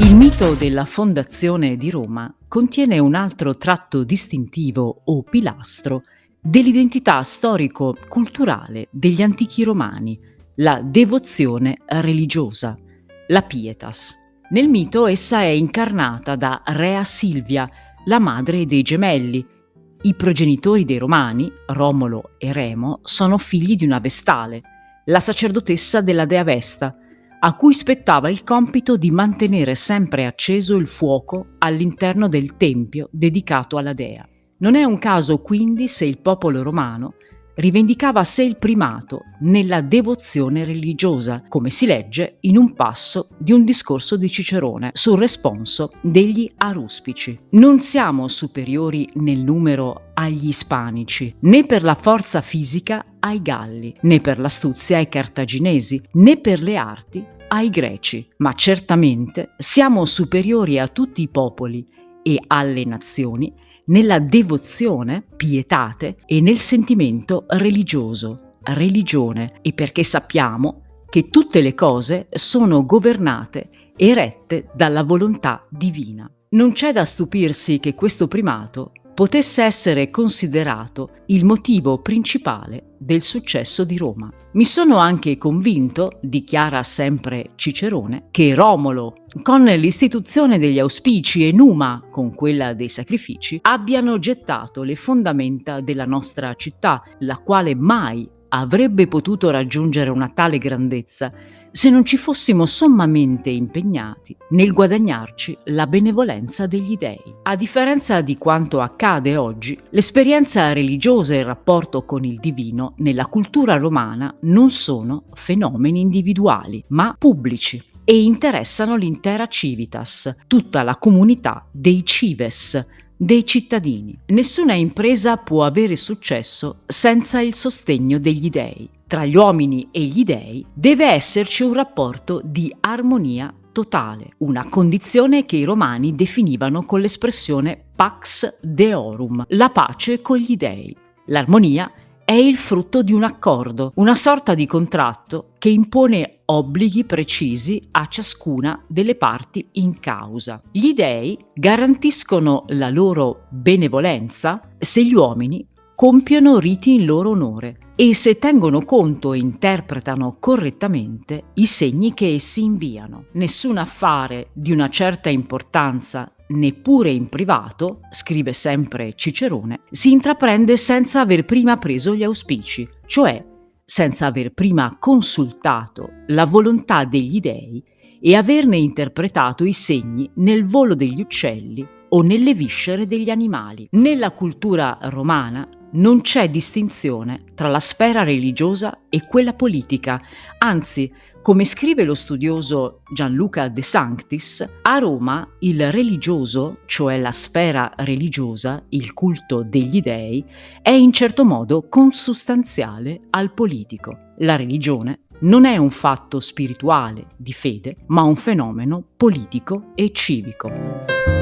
Il mito della fondazione di Roma contiene un altro tratto distintivo o pilastro dell'identità storico-culturale degli antichi romani, la devozione religiosa, la pietas. Nel mito essa è incarnata da Rea Silvia, la madre dei gemelli. I progenitori dei Romani, Romolo e Remo, sono figli di una Vestale, la sacerdotessa della dea Vesta, a cui spettava il compito di mantenere sempre acceso il fuoco all'interno del tempio dedicato alla dea. Non è un caso quindi se il popolo romano rivendicava a sé il primato nella devozione religiosa, come si legge in un passo di un discorso di Cicerone sul responso degli aruspici. Non siamo superiori nel numero agli ispanici, né per la forza fisica ai galli, né per l'astuzia ai cartaginesi, né per le arti ai greci, ma certamente siamo superiori a tutti i popoli e alle nazioni nella devozione, pietate e nel sentimento religioso, religione, e perché sappiamo che tutte le cose sono governate e rette dalla volontà divina. Non c'è da stupirsi che questo primato potesse essere considerato il motivo principale del successo di Roma. Mi sono anche convinto, dichiara sempre Cicerone, che Romolo, con l'istituzione degli auspici e Numa, con quella dei sacrifici, abbiano gettato le fondamenta della nostra città, la quale mai avrebbe potuto raggiungere una tale grandezza se non ci fossimo sommamente impegnati nel guadagnarci la benevolenza degli dei. A differenza di quanto accade oggi, l'esperienza religiosa e il rapporto con il divino nella cultura romana non sono fenomeni individuali, ma pubblici e interessano l'intera civitas, tutta la comunità dei cives, dei cittadini. Nessuna impresa può avere successo senza il sostegno degli dei. Tra gli uomini e gli dei deve esserci un rapporto di armonia totale, una condizione che i romani definivano con l'espressione pax deorum, la pace con gli dei. L'armonia è il frutto di un accordo, una sorta di contratto che impone obblighi precisi a ciascuna delle parti in causa. Gli dei garantiscono la loro benevolenza se gli uomini compiono riti in loro onore e se tengono conto e interpretano correttamente i segni che essi inviano. Nessun affare di una certa importanza neppure in privato, scrive sempre Cicerone, si intraprende senza aver prima preso gli auspici, cioè senza aver prima consultato la volontà degli dei e averne interpretato i segni nel volo degli uccelli o nelle viscere degli animali. Nella cultura romana non c'è distinzione tra la sfera religiosa e quella politica, anzi come scrive lo studioso Gianluca De Sanctis, a Roma il religioso, cioè la sfera religiosa, il culto degli dei, è in certo modo consustanziale al politico. La religione non è un fatto spirituale di fede, ma un fenomeno politico e civico.